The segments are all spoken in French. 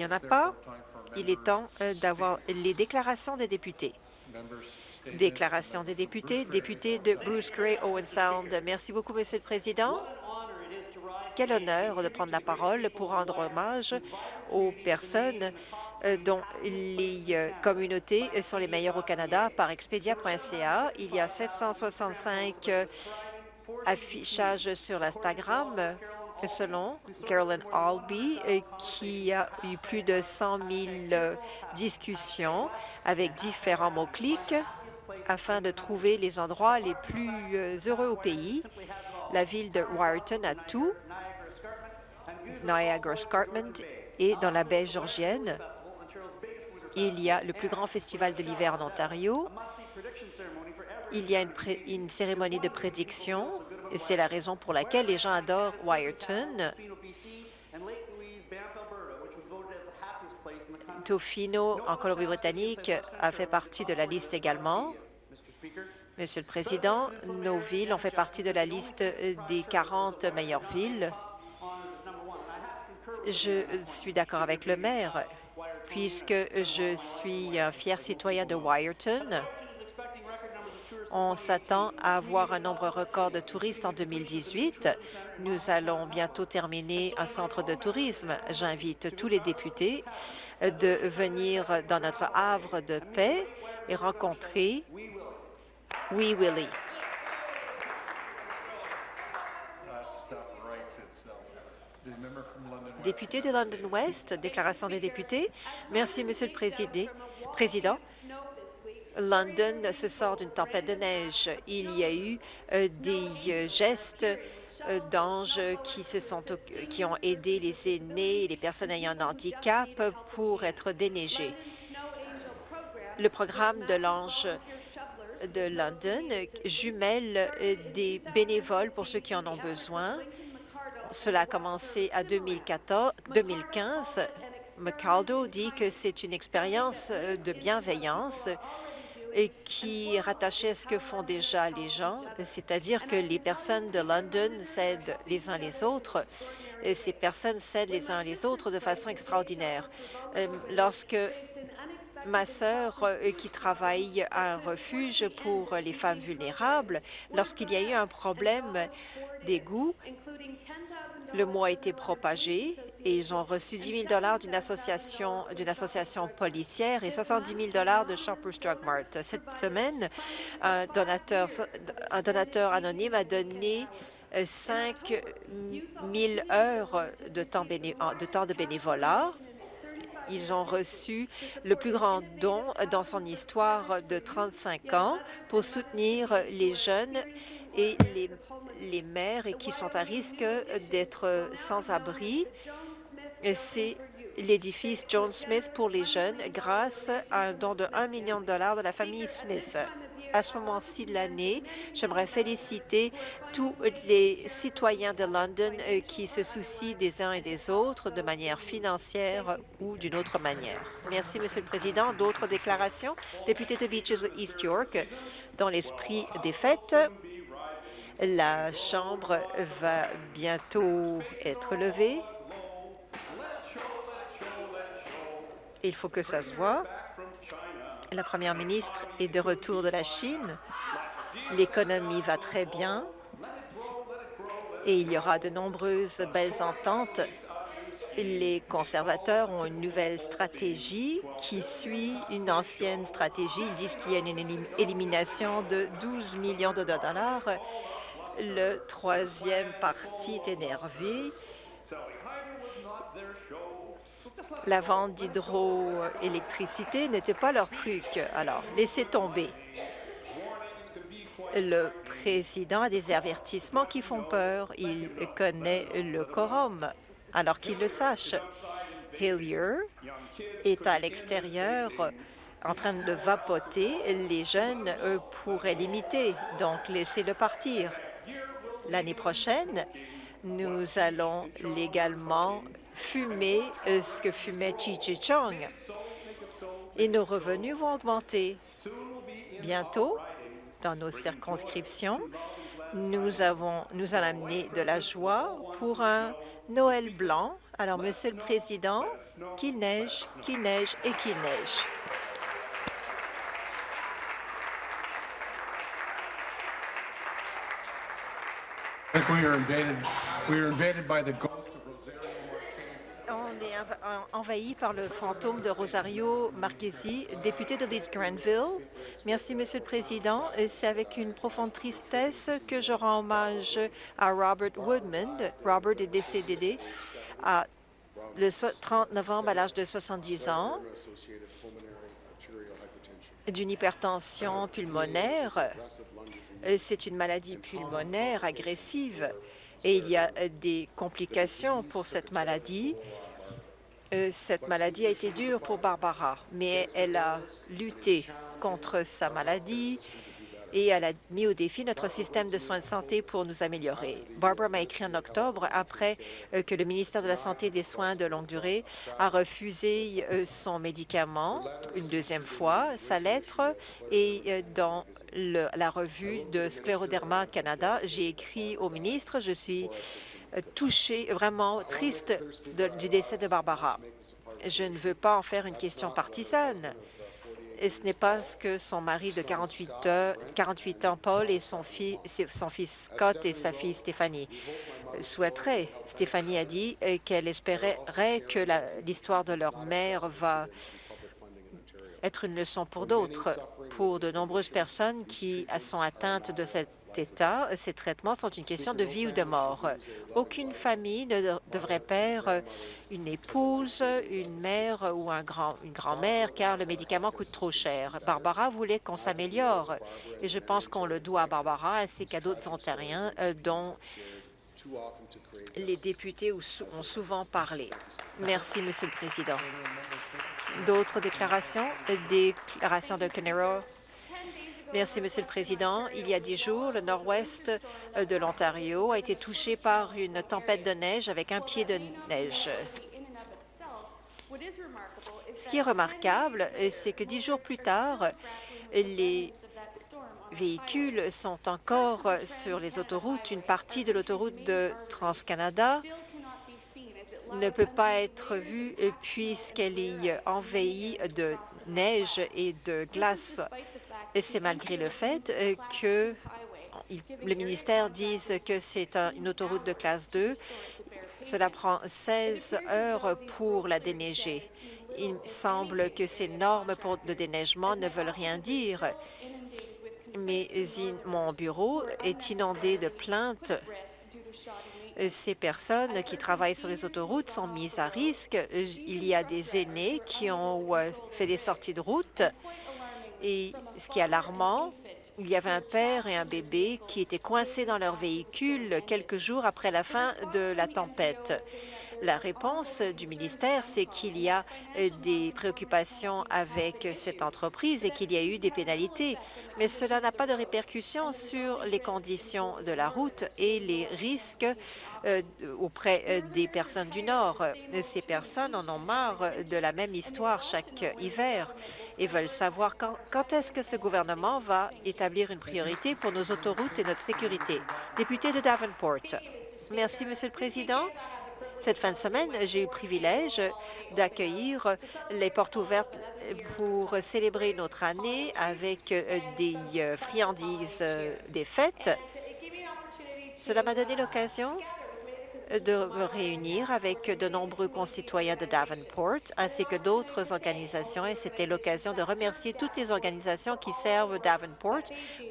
Il n'y en a pas. Il est temps euh, d'avoir les déclarations des députés. Déclaration des députés. Député de Bruce Gray, Owen Sound. Merci beaucoup, Monsieur le Président. Quel honneur de prendre la parole pour rendre hommage aux personnes euh, dont les euh, communautés sont les meilleures au Canada par Expedia.ca. Il y a 765 euh, affichages sur l'Instagram selon Carolyn Albee, qui a eu plus de 100 000 discussions avec différents mots-clics afin de trouver les endroits les plus heureux au pays. La ville de Wyerton a tout, Niagara Escarpment et dans la baie georgienne. Il y a le plus grand festival de l'hiver en Ontario. Il y a une cérémonie de prédiction c'est la raison pour laquelle les gens adorent Wyerton. Tofino, en Colombie-Britannique, a fait partie de la liste également. Monsieur le Président, nos villes ont fait partie de la liste des 40 meilleures villes. Je suis d'accord avec le maire, puisque je suis un fier citoyen de Wyerton. On s'attend à avoir un nombre record de touristes en 2018. Nous allons bientôt terminer un centre de tourisme. J'invite tous les députés de venir dans notre havre de paix et rencontrer Oui Willie. Député de London West, déclaration des députés. Merci, Monsieur le Président. London se sort d'une tempête de neige. Il y a eu euh, des euh, gestes euh, d'anges qui se sont qui ont aidé les aînés et les personnes ayant un handicap pour être déneigés. Le programme de l'ange de London jumelle des bénévoles pour ceux qui en ont besoin. Cela a commencé à 2014, 2015. McCaldo dit que c'est une expérience de bienveillance et qui est rattachée à ce que font déjà les gens, c'est-à-dire que les personnes de London s'aident les uns les autres et ces personnes s'aident les uns les autres de façon extraordinaire. Euh, lorsque ma sœur, euh, qui travaille à un refuge pour les femmes vulnérables, lorsqu'il y a eu un problème d'égout, le mot a été propagé et ils ont reçu 10 000 d'une association, association policière et 70 000 de Shoppers Drug Mart. Cette semaine, un donateur, un donateur anonyme a donné 5 000 heures de temps, de temps de bénévolat ils ont reçu le plus grand don dans son histoire de 35 ans pour soutenir les jeunes et les, les mères qui sont à risque d'être sans abri. C'est l'édifice John Smith pour les jeunes grâce à un don de 1 million de dollars de la famille Smith à ce moment-ci de l'année. J'aimerais féliciter tous les citoyens de London euh, qui se soucient des uns et des autres de manière financière ou d'une autre manière. Merci, Monsieur le Président. D'autres déclarations? Député de Beaches East York, dans l'esprit des fêtes, la Chambre va bientôt être levée. Il faut que ça se voit. La première ministre est de retour de la Chine. L'économie va très bien et il y aura de nombreuses belles ententes. Les conservateurs ont une nouvelle stratégie qui suit une ancienne stratégie. Ils disent qu'il y a une élimination de 12 millions de dollars. Le troisième parti est énervé la vente d'hydroélectricité n'était pas leur truc. Alors, laissez tomber. Le président a des avertissements qui font peur. Il connaît le quorum, alors qu'il le sache. Hillier est à l'extérieur en train de vapoter. Les jeunes pourraient l'imiter, donc laissez-le partir. L'année prochaine, nous allons légalement fumer euh, ce que fumait Chi Chong. Et nos revenus vont augmenter. Bientôt, dans nos circonscriptions, nous, avons, nous allons amener de la joie pour un Noël blanc Alors, Monsieur le Président, qu'il neige, qu'il neige et qu'il neige. Envahi par le fantôme de Rosario Marquesi, député de Leeds Granville. Merci, Monsieur le Président. C'est avec une profonde tristesse que je rends hommage à Robert Woodman. Robert est décédé le 30 novembre à l'âge de 70 ans d'une hypertension pulmonaire. C'est une maladie pulmonaire agressive et il y a des complications pour cette maladie. Euh, cette maladie a été dure pour Barbara, mais elle a lutté contre sa maladie et elle a mis au défi notre système de soins de santé pour nous améliorer. Barbara m'a écrit en octobre après euh, que le ministère de la Santé et des Soins de longue durée a refusé euh, son médicament une deuxième fois, sa lettre, et dans la revue de Scléroderma Canada, j'ai écrit au ministre, je suis touchée, vraiment triste du décès de Barbara. Je ne veux pas en faire une question partisane. Et ce n'est pas ce que son mari de 48, 48 ans, Paul, et son, fils, son fils Scott et sa fille Stéphanie souhaiteraient. Stéphanie a dit qu'elle espérait que l'histoire de leur mère va être une leçon pour d'autres. Pour de nombreuses personnes qui sont atteintes de cet état, ces traitements sont une question de vie ou de mort. Aucune famille ne devrait perdre une épouse, une mère ou une grand-mère car le médicament coûte trop cher. Barbara voulait qu'on s'améliore et je pense qu'on le doit à Barbara ainsi qu'à d'autres Ontariens euh, dont les députés ont souvent parlé. Merci, Monsieur le Président. D'autres déclarations? Déclaration de Canero. Merci, Monsieur le Président. Il y a dix jours, le nord-ouest euh, de l'Ontario a été touché par une tempête de neige avec un pied de neige. Ce qui est remarquable, euh, c'est que dix jours plus tard, les véhicules sont encore sur les autoroutes. Une partie de l'autoroute de Trans-Canada ne peut pas être vue puisqu'elle est envahie de neige et de glace. Et c'est malgré le fait que le ministère dise que c'est une autoroute de classe 2. Cela prend 16 heures pour la déneiger. Il semble que ces normes pour de déneigement ne veulent rien dire. Mais mon bureau est inondé de plaintes ces personnes qui travaillent sur les autoroutes sont mises à risque. Il y a des aînés qui ont euh, fait des sorties de route. Et ce qui est alarmant, il y avait un père et un bébé qui étaient coincés dans leur véhicule quelques jours après la fin de la tempête. La réponse du ministère, c'est qu'il y a euh, des préoccupations avec cette entreprise et qu'il y a eu des pénalités, mais cela n'a pas de répercussions sur les conditions de la route et les risques euh, auprès euh, des personnes du Nord. Ces personnes en ont marre de la même histoire chaque hiver et veulent savoir quand, est-ce que ce gouvernement va établir une priorité pour nos autoroutes et notre sécurité. Député de Davenport. Merci, Monsieur le Président. Cette fin de semaine, j'ai eu le privilège d'accueillir les portes ouvertes pour célébrer notre année avec euh, des euh, friandises euh, des fêtes. Cela m'a donné l'occasion de me réunir avec de nombreux concitoyens de Davenport ainsi que d'autres organisations et c'était l'occasion de remercier toutes les organisations qui servent Davenport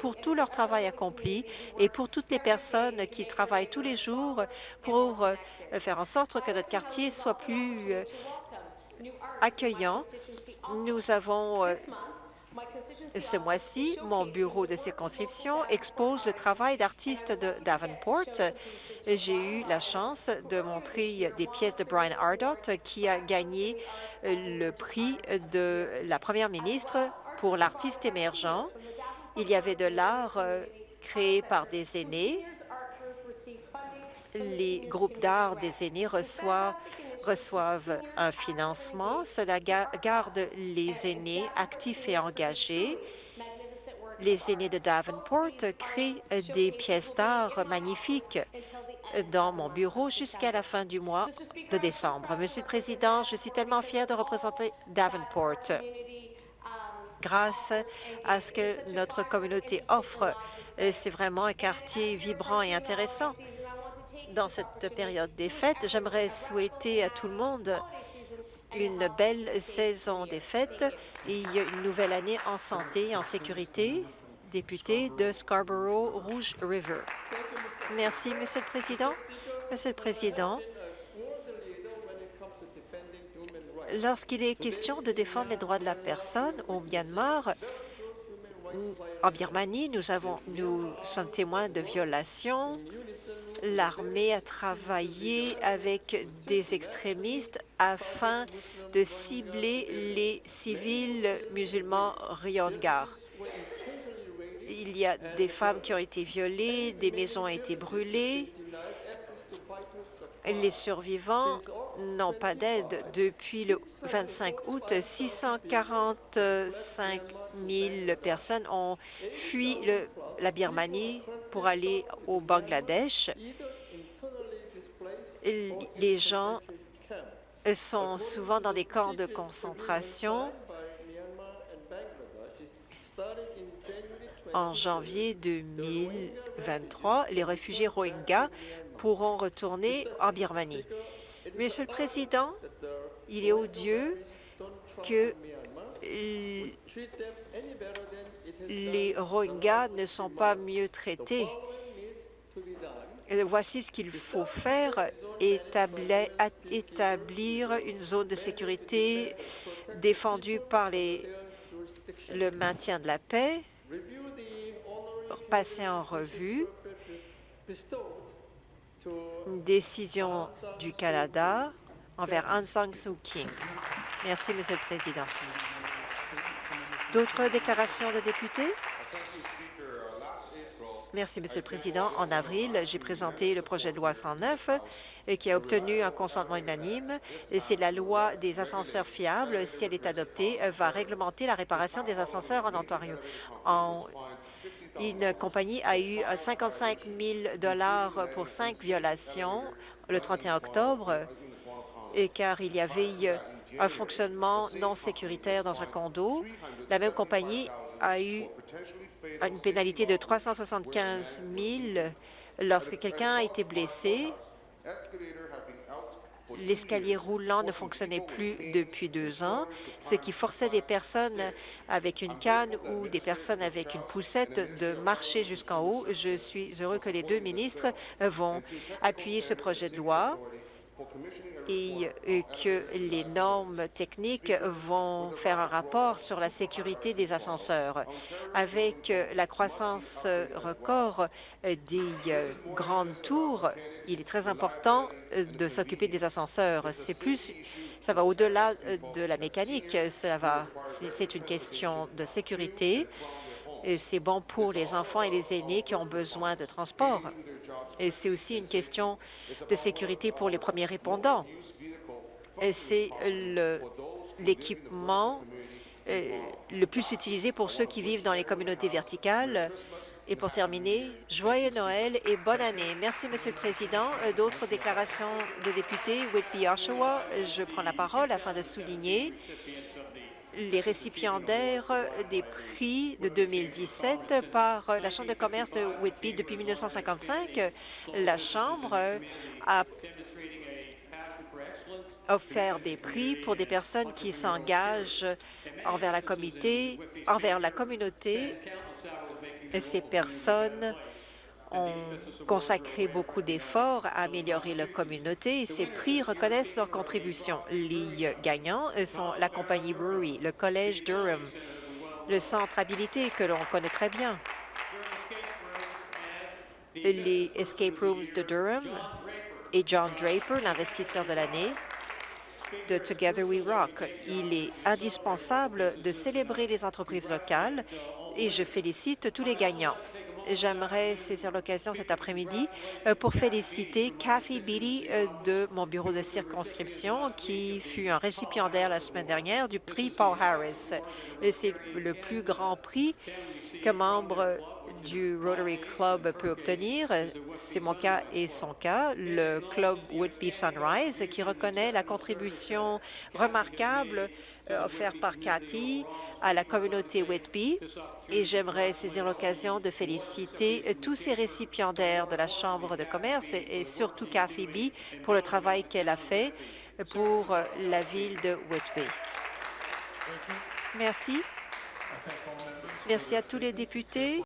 pour tout leur travail accompli et pour toutes les personnes qui travaillent tous les jours pour euh, faire en sorte que notre quartier soit plus euh, accueillant. Nous avons euh, ce mois-ci, mon bureau de circonscription expose le travail d'artistes de Davenport. J'ai eu la chance de montrer des pièces de Brian Ardott, qui a gagné le prix de la première ministre pour l'artiste émergent. Il y avait de l'art euh, créé par des aînés. Les groupes d'art des aînés reçoivent reçoivent un financement. Cela garde les aînés actifs et engagés. Les aînés de Davenport créent des pièces d'art magnifiques dans mon bureau jusqu'à la fin du mois de décembre. Monsieur le Président, je suis tellement fière de représenter Davenport grâce à ce que notre communauté offre. C'est vraiment un quartier vibrant et intéressant. Dans cette période des fêtes, j'aimerais souhaiter à tout le monde une belle saison des fêtes et une nouvelle année en santé et en sécurité. Député de Scarborough-Rouge River. Merci, Monsieur le Président. Monsieur le Président, lorsqu'il est question de défendre les droits de la personne au Myanmar, en Birmanie, nous, avons, nous sommes témoins de violations. L'armée a travaillé avec des extrémistes afin de cibler les civils musulmans Riongar. Il y a des femmes qui ont été violées, des maisons ont été brûlées. Les survivants n'ont pas d'aide depuis le 25 août. 645 000 personnes ont fui la Birmanie pour aller au Bangladesh. Les gens sont souvent dans des camps de concentration En janvier 2023, les réfugiés Rohingyas pourront retourner en Birmanie. Monsieur le Président, il est odieux que les Rohingyas ne sont pas mieux traités. Voici ce qu'il faut faire, établir une zone de sécurité défendue par les, le maintien de la paix, passer en revue une décision du Canada envers Aung San Suu Kyi. Merci, Monsieur le Président. D'autres déclarations de députés? Merci, Monsieur le Président. En avril, j'ai présenté le projet de loi 109 qui a obtenu un consentement unanime. C'est la loi des ascenseurs fiables. Si elle est adoptée, va réglementer la réparation des ascenseurs en Ontario. Une compagnie a eu 55 000 pour cinq violations le 31 octobre, et car il y avait un fonctionnement non sécuritaire dans un condo. La même compagnie a eu une pénalité de 375 000 lorsque quelqu'un a été blessé l'escalier roulant ne fonctionnait plus depuis deux ans, ce qui forçait des personnes avec une canne ou des personnes avec une poussette de marcher jusqu'en haut. Je suis heureux que les deux ministres vont appuyer ce projet de loi et que les normes techniques vont faire un rapport sur la sécurité des ascenseurs. Avec la croissance record des grandes tours, il est très important de s'occuper des ascenseurs. C'est plus, ça va au-delà de la mécanique. Cela va, c'est une question de sécurité. C'est bon pour les enfants et les aînés qui ont besoin de transport. Et c'est aussi une question de sécurité pour les premiers répondants. C'est l'équipement euh, le plus utilisé pour ceux qui vivent dans les communautés verticales. Et pour terminer, joyeux Noël et bonne année. Merci, Monsieur le Président. Euh, d'autres déclarations de députés, Whitby, Oshawa, je prends la parole afin de souligner les récipiendaires des prix de 2017 par la Chambre de commerce de Whitby depuis 1955. La Chambre a offert des prix pour des personnes qui s'engagent envers la communauté, envers la communauté. Ces personnes ont consacré beaucoup d'efforts à améliorer la communauté et ces prix reconnaissent leur contribution. Les gagnants sont la compagnie Brewery, le Collège Durham, le Centre Habilité que l'on connaît très bien, les Escape Rooms de Durham et John Draper, l'investisseur de l'année, de Together We Rock. Il est indispensable de célébrer les entreprises locales et je félicite tous les gagnants. J'aimerais saisir l'occasion cet après-midi euh, pour féliciter Kathy Beatty euh, de mon bureau de circonscription qui fut un récipiendaire la semaine dernière du prix Paul Harris. C'est le plus grand prix que membre du Rotary Club peut obtenir. C'est mon cas et son cas, le Club Whitby Sunrise, qui reconnaît la contribution remarquable euh, offerte par Cathy à la communauté Whitby. Et j'aimerais saisir l'occasion de féliciter euh, tous ces récipiendaires de la Chambre de commerce et, surtout Cathy B pour le travail qu'elle a fait pour euh, la ville de Whitby. Merci. Merci à tous les députés.